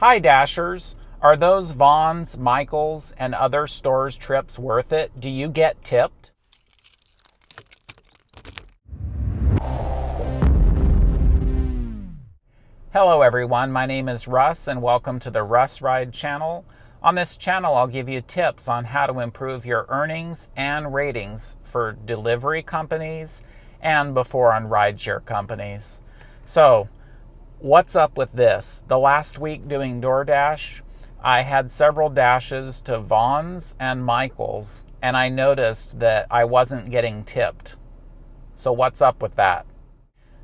Hi Dashers, are those Vons, Michaels, and other stores trips worth it? Do you get tipped? Hello everyone, my name is Russ and welcome to the Russ Ride channel. On this channel I'll give you tips on how to improve your earnings and ratings for delivery companies and before on rideshare companies. So what's up with this? The last week doing DoorDash, I had several dashes to Vons and Michaels, and I noticed that I wasn't getting tipped. So what's up with that?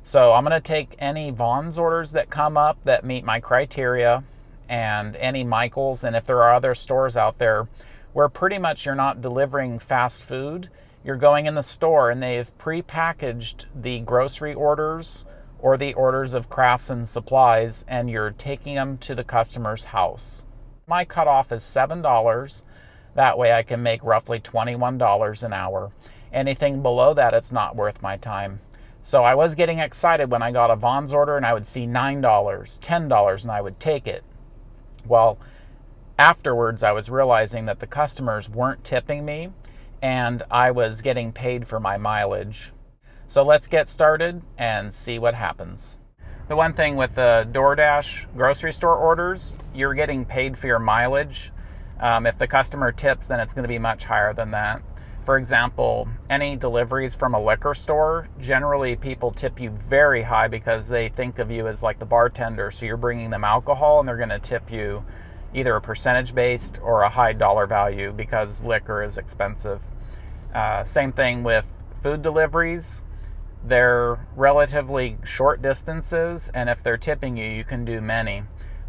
So I'm going to take any Vons orders that come up that meet my criteria and any Michaels, and if there are other stores out there where pretty much you're not delivering fast food, you're going in the store and they've pre-packaged the grocery orders or the orders of crafts and supplies and you're taking them to the customer's house. My cutoff is $7. That way I can make roughly $21 an hour. Anything below that, it's not worth my time. So I was getting excited when I got a Vons order and I would see $9, $10, and I would take it. Well, afterwards I was realizing that the customers weren't tipping me and I was getting paid for my mileage. So let's get started and see what happens. The one thing with the DoorDash grocery store orders, you're getting paid for your mileage. Um, if the customer tips, then it's going to be much higher than that. For example, any deliveries from a liquor store, generally people tip you very high because they think of you as like the bartender. So you're bringing them alcohol and they're going to tip you either a percentage based or a high dollar value because liquor is expensive. Uh, same thing with food deliveries they're relatively short distances, and if they're tipping you, you can do many.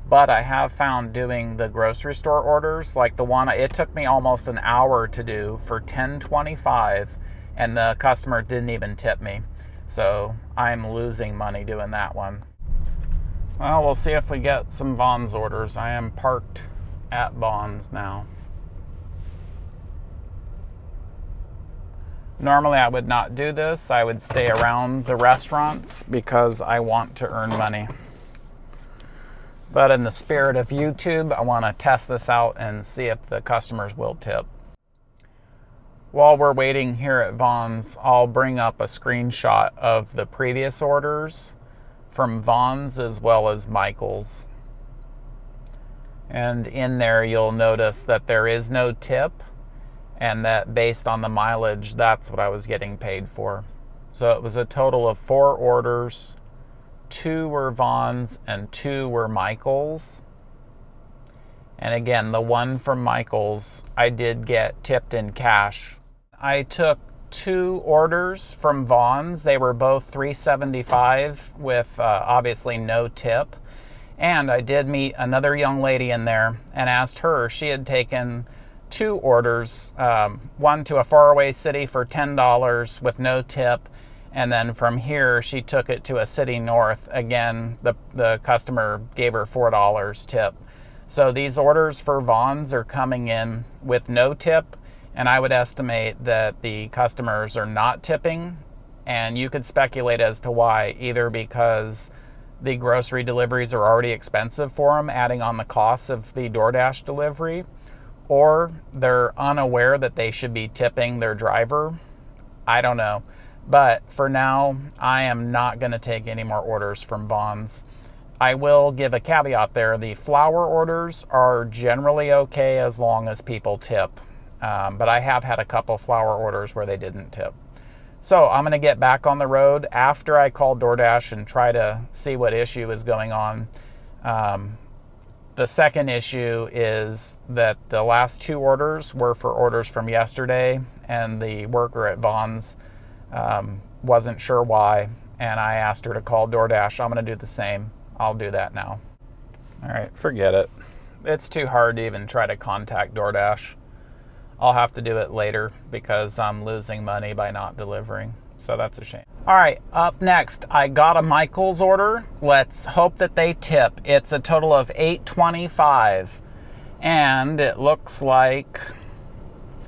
But I have found doing the grocery store orders, like the one it took me almost an hour to do for 10.25, and the customer didn't even tip me. So I'm losing money doing that one. Well, we'll see if we get some Vons orders. I am parked at Vons now. Normally I would not do this. I would stay around the restaurants because I want to earn money. But in the spirit of YouTube, I want to test this out and see if the customers will tip. While we're waiting here at Vons, I'll bring up a screenshot of the previous orders from Vons as well as Michael's. And in there, you'll notice that there is no tip and that based on the mileage, that's what I was getting paid for. So it was a total of four orders. Two were Vons and two were Michaels. And again, the one from Michaels, I did get tipped in cash. I took two orders from Vons. They were both 375 with uh, obviously no tip. And I did meet another young lady in there and asked her, she had taken two orders um, one to a faraway city for $10 with no tip. And then from here, she took it to a city north. Again, the, the customer gave her $4 tip. So these orders for Vons are coming in with no tip. And I would estimate that the customers are not tipping. And you could speculate as to why, either because the grocery deliveries are already expensive for them, adding on the cost of the DoorDash delivery or they're unaware that they should be tipping their driver. I don't know. But for now, I am not going to take any more orders from Vons. I will give a caveat there. The flower orders are generally okay as long as people tip. Um, but I have had a couple flower orders where they didn't tip. So I'm going to get back on the road after I call DoorDash and try to see what issue is going on. Um, the second issue is that the last two orders were for orders from yesterday, and the worker at Vons um, wasn't sure why, and I asked her to call DoorDash. I'm going to do the same. I'll do that now. All right, forget it. It's too hard to even try to contact DoorDash. I'll have to do it later because I'm losing money by not delivering. So that's a shame. All right, up next, I got a Michaels order. Let's hope that they tip. It's a total of 825 and it looks like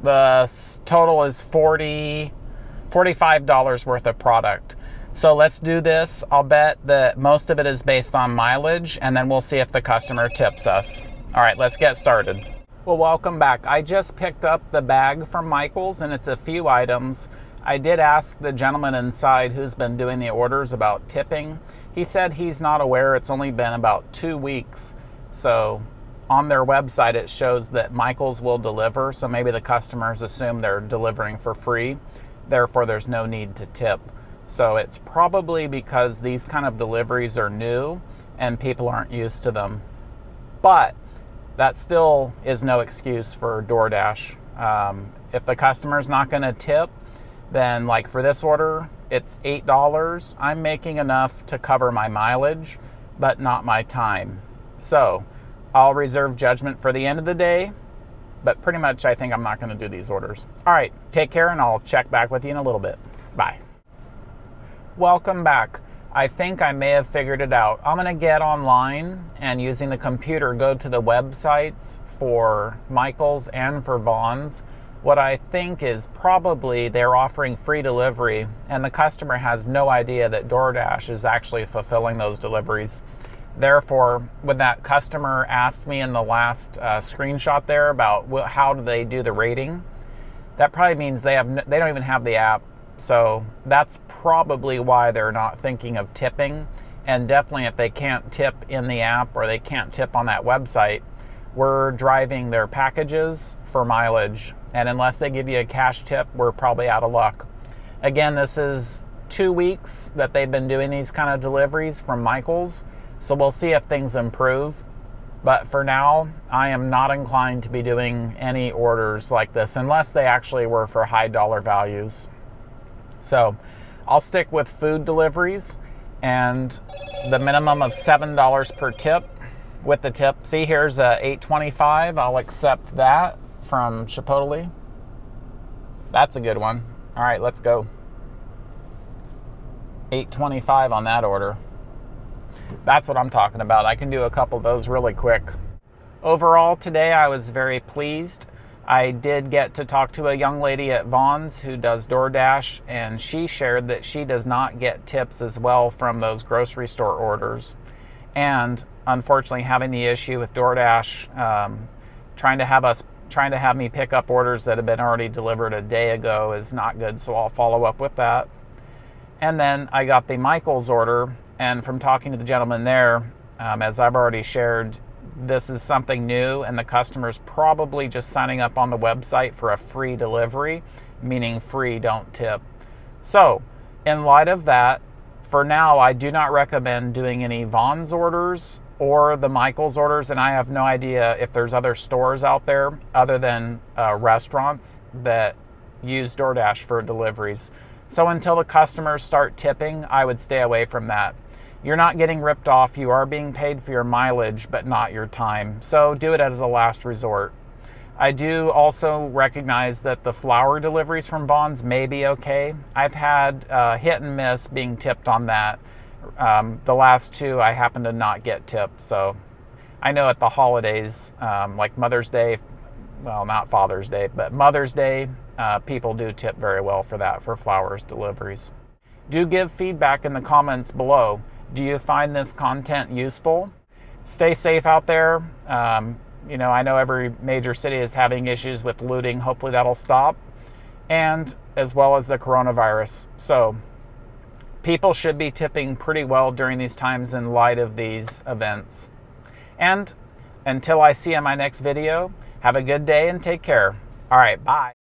the total is 40 $45 worth of product. So let's do this. I'll bet that most of it is based on mileage, and then we'll see if the customer tips us. All right, let's get started. Well, welcome back. I just picked up the bag from Michaels, and it's a few items. I did ask the gentleman inside who's been doing the orders about tipping. He said he's not aware. It's only been about two weeks. So on their website, it shows that Michaels will deliver. So maybe the customers assume they're delivering for free. Therefore, there's no need to tip. So it's probably because these kind of deliveries are new and people aren't used to them. But that still is no excuse for DoorDash. Um, if the customer's not going to tip, then like for this order, it's $8. I'm making enough to cover my mileage, but not my time. So I'll reserve judgment for the end of the day, but pretty much I think I'm not going to do these orders. All right, take care and I'll check back with you in a little bit. Bye. Welcome back. I think I may have figured it out. I'm going to get online and using the computer go to the websites for Michaels and for Vons. What I think is probably they're offering free delivery and the customer has no idea that DoorDash is actually fulfilling those deliveries. Therefore, when that customer asked me in the last uh, screenshot there about how do they do the rating, that probably means they have they don't even have the app so that's probably why they're not thinking of tipping. And definitely, if they can't tip in the app or they can't tip on that website, we're driving their packages for mileage. And unless they give you a cash tip, we're probably out of luck. Again, this is two weeks that they've been doing these kind of deliveries from Michaels. So we'll see if things improve. But for now, I am not inclined to be doing any orders like this unless they actually were for high dollar values. So I'll stick with food deliveries and the minimum of $7 per tip with the tip. See, here's a 825. I'll accept that from Chipotle. That's a good one. All right, let's go. 825 on that order. That's what I'm talking about. I can do a couple of those really quick. Overall, today I was very pleased. I did get to talk to a young lady at Vons who does DoorDash, and she shared that she does not get tips as well from those grocery store orders. And unfortunately, having the issue with DoorDash um, trying to have us trying to have me pick up orders that have been already delivered a day ago is not good. So I'll follow up with that. And then I got the Michaels order, and from talking to the gentleman there, um, as I've already shared, this is something new and the customer's probably just signing up on the website for a free delivery, meaning free, don't tip. So, in light of that, for now, I do not recommend doing any Vons orders or the Michaels orders, and I have no idea if there's other stores out there other than uh, restaurants that use DoorDash for deliveries. So until the customers start tipping, I would stay away from that you're not getting ripped off. You are being paid for your mileage, but not your time. So do it as a last resort. I do also recognize that the flower deliveries from Vons may be okay. I've had uh, hit and miss being tipped on that. Um, the last two, I happen to not get tipped. So I know at the holidays, um, like Mother's Day, well, not Father's Day, but Mother's Day, uh, people do tip very well for that, for flowers deliveries. Do give feedback in the comments below. Do you find this content useful? Stay safe out there. Um, you know, I know every major city is having issues with looting. Hopefully that'll stop. And as well as the coronavirus. So people should be tipping pretty well during these times in light of these events. And until I see you in my next video, have a good day and take care. All right, bye.